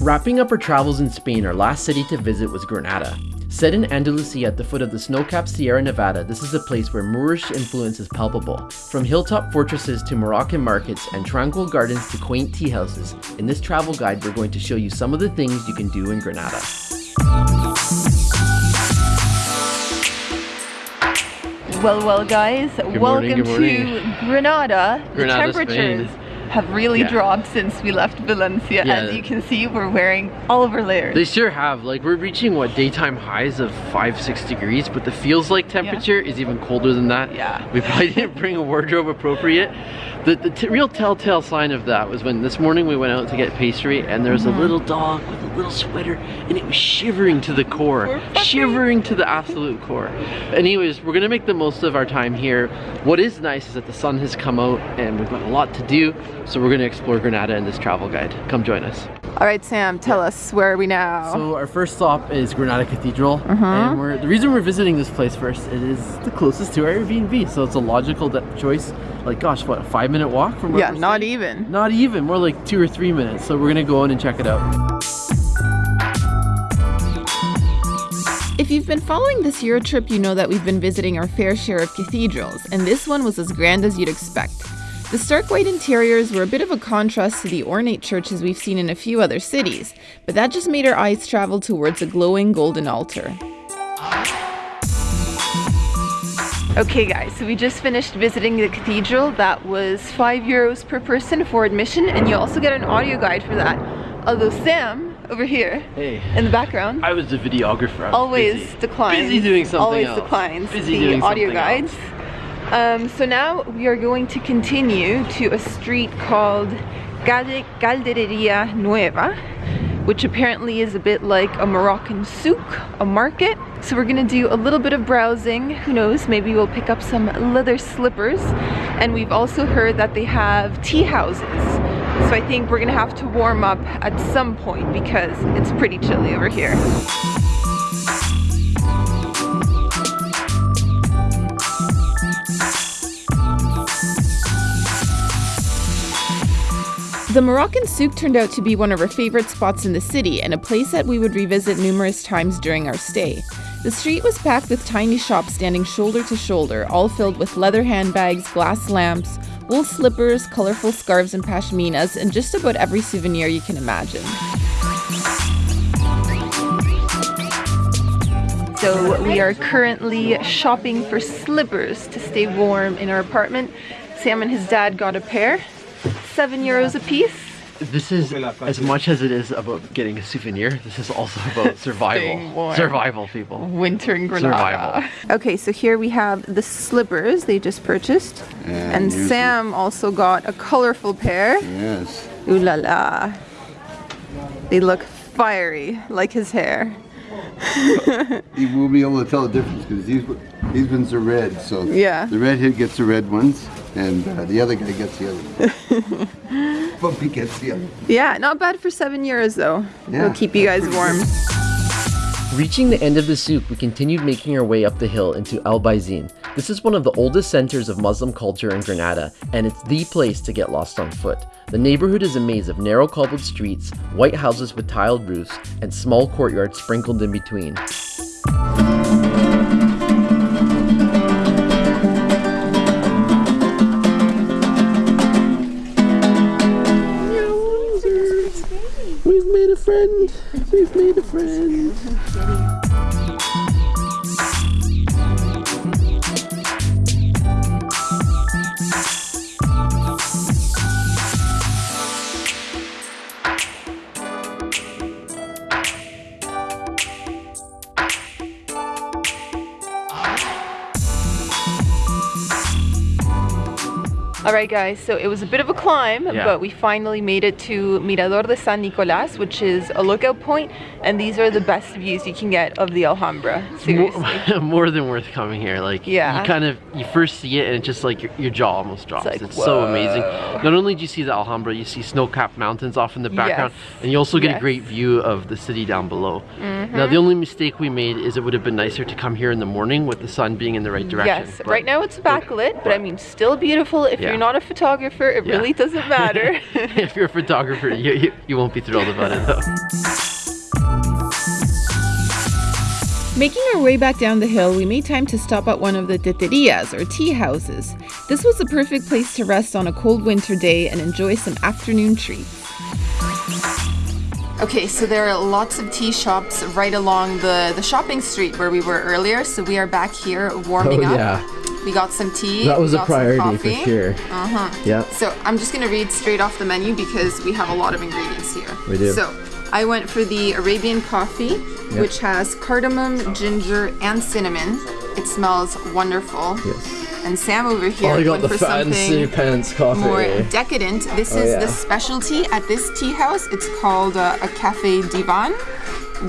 Wrapping up our travels in Spain, our last city to visit was Granada. Set in Andalusia at the foot of the snow-capped Sierra Nevada, this is a place where Moorish influence is palpable. From hilltop fortresses to Moroccan markets and tranquil gardens to quaint tea houses, in this travel guide we're going to show you some of the things you can do in Granada. Well, well, guys, morning, welcome good morning. to Granada. Granada, the temperatures Spain. Have really Yeah. dropped since we left Valencia. Yeah. As you can see, we're wearing all of our layers. They sure have. Like we're reaching what daytime highs of five, six degrees, but the feels like temperature is even colder than that. Yeah. We probably didn't bring a wardrobe appropriate. The, the t real telltale sign of that was when this morning we went out to get pastry and there was Mm-hmm. a little dog with a little sweater and it was shivering to the core. Shivering to the absolute core. Anyways, we're gonna make the most of our time here. What is nice is that the sun has come out and we've got a lot to do. So we're gonna explore Granada in this travel guide. Come join us. All right, Sam, tell us where are we now? So our first stop is Granada Cathedral, mm-hmm. and we're the reason we're visiting this place first. It is the closest to our Airbnb, so it's a logical choice. Like, gosh, what a five minute walk from where yeah, we're not staying? even. Not even, more like two or three minutes. So we're gonna go in and check it out. If you've been following this Euro trip, you know that we've been visiting our fair share of cathedrals, and this one was as grand as you'd expect. The stark white interiors were a bit of a contrast to the ornate churches we've seen in a few other cities, but that just made our eyes travel towards a glowing golden altar. Okay guys, so we just finished visiting the cathedral. That was 5 euros per person for admission, and you also get an audio guide for that. Although Sam, over here, Hey, in the background, I was the videographer. I was always busy. declines. Busy doing something Always else. declines Busy the doing audio something guides. Um, so now we are going to continue to a street called Calde- Caldereria Nueva, which apparently is a bit like a Moroccan souk, a market. So we're gonna do a little bit of browsing. Who knows, maybe we'll pick up some leather slippers. And we've also heard that they have tea houses. So I think we're gonna have to warm up at some point because it's pretty chilly over here. The Moroccan souk turned out to be one of our favorite spots in the city and a place that we would revisit numerous times during our stay. The street was packed with tiny shops standing shoulder to shoulder, all filled with leather handbags, glass lamps, wool slippers, colorful scarves and pashminas, and just about every souvenir you can imagine. So we are currently shopping for slippers to stay warm in our apartment. Sam and his dad got a pair, seven euros a piece. This is as much as it is about getting a souvenir. This is also about survival. Survival, people. Winter in Granada. Survival. Okay, so here we have the slippers they just purchased. And And here's Sam also got a colorful pair. Yes. Ooh la la. They look fiery, like his hair. You will be able to tell the difference because these these ones are red. So Yeah. the redhead gets the red ones, and uh, the other guy gets the other ones. Bumpy gets the other. Yeah, not bad for seven euros though. Yeah, It'll keep you guys warm. Reaching the end of the souk, we continued making our way up the hill into Albayzín. This is one of the oldest centers of Muslim culture in Granada, and it's the place to get lost on foot. The neighborhood is a maze of narrow cobbled streets, white houses with tiled roofs, and small courtyards sprinkled in between. We've made a friend. We've made a friend. Right, guys. So it was a bit of a climb, Yeah. but we finally made it to Mirador de San Nicolas, which is a lookout point, and these are the best views you can get of the Alhambra. Seriously. More, more than worth coming here. Like, Yeah. you kind of you first see it and it's just like your, your jaw almost drops. It's, like, so amazing. Not only do you see the Alhambra, you see snow-capped mountains off in the background, Yes. and you also get Yes. A great view of the city down below. Mm-hmm. Now, the only mistake we made is it would have been nicer to come here in the morning with the sun being in the right direction. Yes, but- right now it's backlit, but I mean, still beautiful if Yeah. you're not not a photographer, it Yeah. really doesn't matter. if you're a photographer, you, you, you won't be thrilled about it though. Making our way back down the hill, we made time to stop at one of the teterias or tea houses. This was the perfect place to rest on a cold winter day and enjoy some afternoon treats. Okay, so there are lots of tea shops right along the, the shopping street where we were earlier. So we are back here warming Oh, up. yeah. We got some tea. That was a priority for sure. Uh-huh. Yep. So I'm just gonna read straight off the menu because we have a lot of ingredients here. We do. So I went for the Arabian coffee, which has cardamom, ginger, and cinnamon. It smells wonderful. Yes. And Sam over here Oh, went the for fancy something pants coffee. more decadent. This Oh, is yeah. the specialty at this tea house. It's called uh, a cafe divan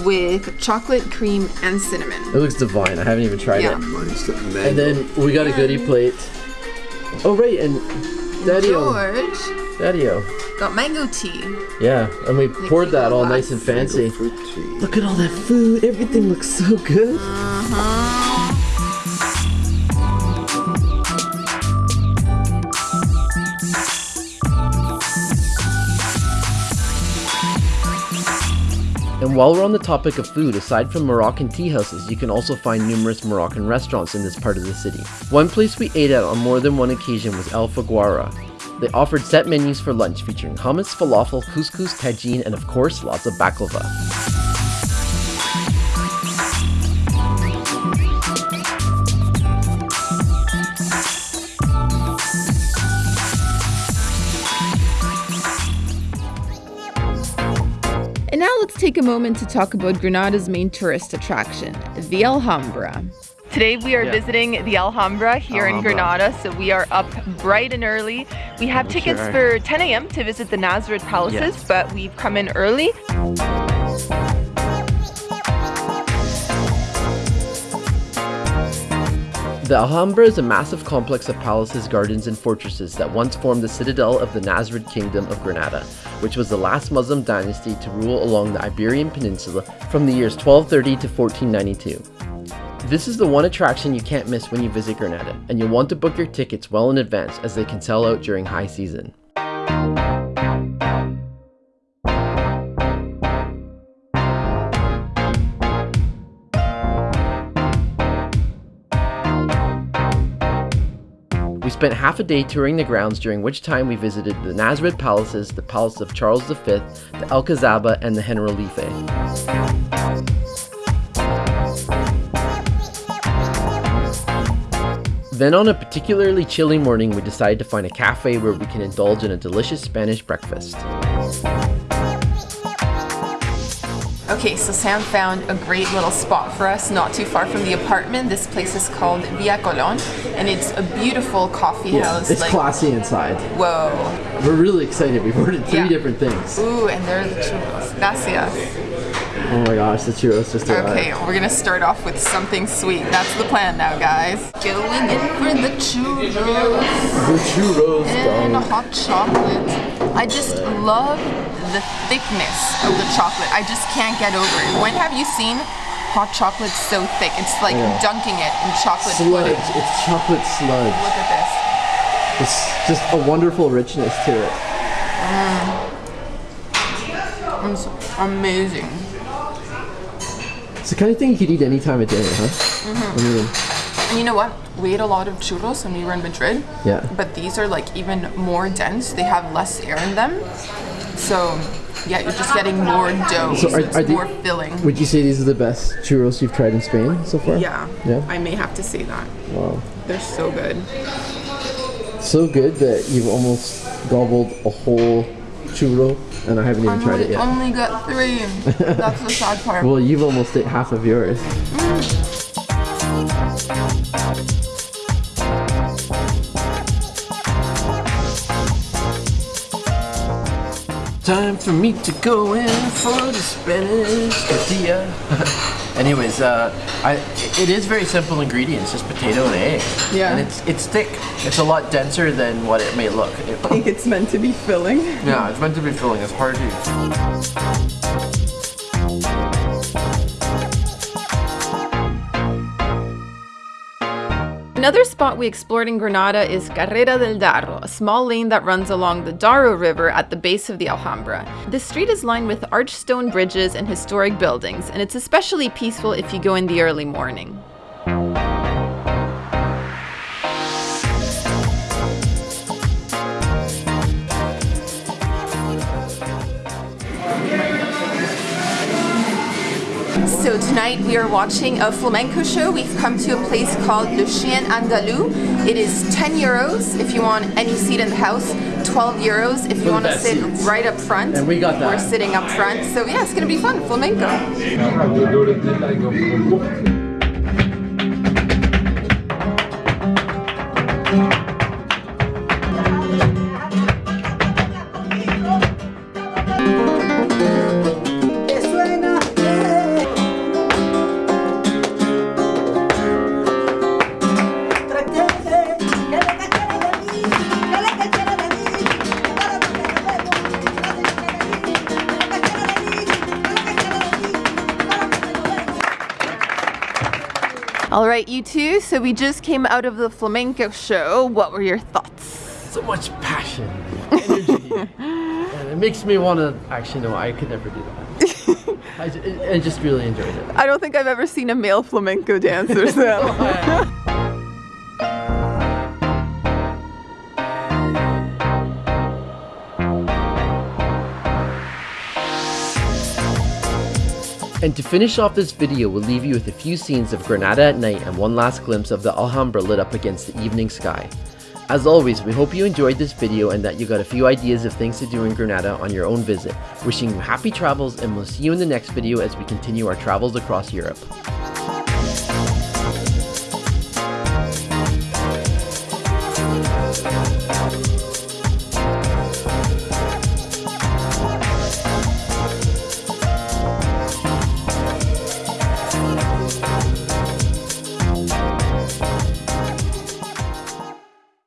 with chocolate cream and cinnamon. It looks divine. I haven't even tried Yeah. it. Mine's the And then we got a goodie um, plate. Oh right, and Daddy-o, George Daddy-o. got mango tea. Yeah, and we poured that all nice and fancy. Look at all that food. Everything looks so good. Uh-huh. And while we're on the topic of food, aside from Moroccan tea houses, you can also find numerous Moroccan restaurants in this part of the city. One place we ate at on more than one occasion was El Faguara. They offered set menus for lunch featuring hummus, falafel, couscous, tagine, and of course, lots of baklava. Take a moment to talk about Granada's main tourist attraction, the Alhambra. Today we are Yeah. visiting the Alhambra here in Granada, so we are up bright and early. We have tickets sure. for 10 a.m. to visit the Nasrid palaces, Yes. but we've come in early. The Alhambra is a massive complex of palaces, gardens, and fortresses that once formed the citadel of the Nasrid Kingdom of Granada, which was the last Muslim dynasty to rule along the Iberian Peninsula from the years 1230 to 1492. This is the one attraction you can't miss when you visit Granada, and you'll want to book your tickets well in advance as they can sell out during high season. We spent half a day touring the grounds during which time we visited the Nasrid palaces, the Palace of Charles V, the Alcazaba, and the Generalife. Then on a particularly chilly morning, we decided to find a cafe where we can indulge in a delicious Spanish breakfast. Okay, so Sam found a great little spot for us not too far from the apartment. This place is called Via Colon, and it's a beautiful coffee house. it's like, classy inside. whoa. We're really excited. We've ordered three Yeah. different things. Ooh, and there are the churros. Gracias. Oh my gosh, the churros just arrived. Okay, we're gonna start off with something sweet. That's the plan now, guys. Going in for the churros The churros, and dog. hot chocolate. I just love the thickness of the chocolate. I just can't get over it. When have you seen hot chocolate so thick? It's like Yeah. dunking it in chocolate Sludge. pudding. It's chocolate sludge. Look at this. It's just a wonderful richness to it. It's amazing. It's the kind of thing you could eat any time of day, huh? Mm-hmm. I mean, And you know what? We ate a lot of churros when we were in Madrid. Yeah. But these are like even more dense. They have less air in them. So yeah, you're just getting more dough. So are- it's are the- more filling. would you say these are the best churros you've tried in Spain so far? Yeah. Yeah? I may have to say that. Wow. They're so good. So good that you've almost gobbled a whole churro, and I haven't even I tried it yet. only got three. That's the sad part. Well, you've almost ate half of yours. Mm. Time for me to go in for the Spanish tortilla. Anyways, uh, I, it is very simple ingredients, just potato and egg. Yeah. And it's it's thick. It's a lot denser than what it may look. It- I think it's meant to be filling. yeah, it's meant to be filling. It's hard to. Another spot we explored in Granada is Carrera del Darro, a small lane that runs along the Darro River at the base of the Alhambra. This street is lined with arched stone bridges and historic buildings, and it's especially peaceful if you go in the early morning. So tonight we are watching a flamenco show. We've come to a place called Le Chien Andalou. It is 10 euros if you want any seat in the house, 12 euros if you want to sit seats. right up front. And we got that. We're sitting up front. So yeah, it's gonna be fun, flamenco. All right, you two. So we just came out of the flamenco show. What were your thoughts? So much passion, energy. and it makes me want to, actually, no, I could never do that. I, I just really enjoyed it. I don't think I've ever seen a male flamenco dancer. So. Oh, And to finish off this video, we'll leave you with a few scenes of Granada at night and one last glimpse of the Alhambra lit up against the evening sky. As always, we hope you enjoyed this video and that you got a few ideas of things to do in Granada on your own visit. Wishing you happy travels and we'll see you in the next video as we continue our travels across Europe.